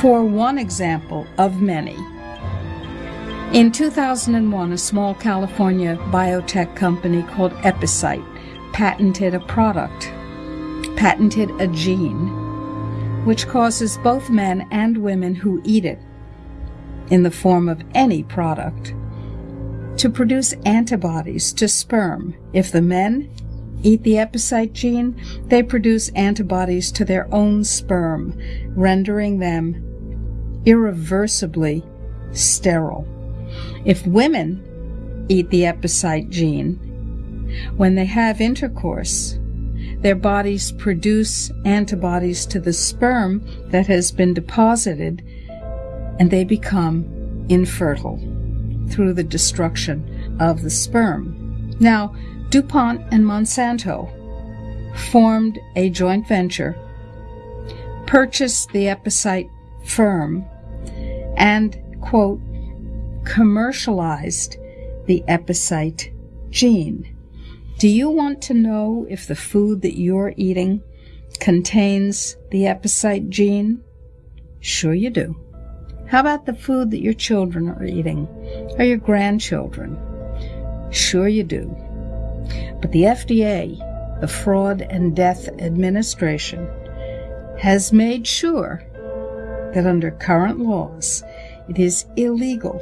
for one example of many. In 2001, a small California biotech company called Epicyte patented a product, patented a gene, which causes both men and women who eat it, in the form of any product, to produce antibodies to sperm. If the men eat the epicyte gene, they produce antibodies to their own sperm, rendering them irreversibly sterile. If women eat the epicyte gene, when they have intercourse, their bodies produce antibodies to the sperm that has been deposited and they become infertile through the destruction of the sperm. Now, DuPont and Monsanto formed a joint venture, purchased the Epicyte firm, and, quote, commercialized the Epicyte gene. Do you want to know if the food that you're eating contains the Epicyte gene? Sure you do. How about the food that your children are eating or your grandchildren? Sure you do. But the FDA, the Fraud and Death Administration, has made sure that under current laws, it is illegal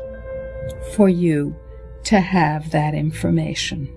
for you to have that information.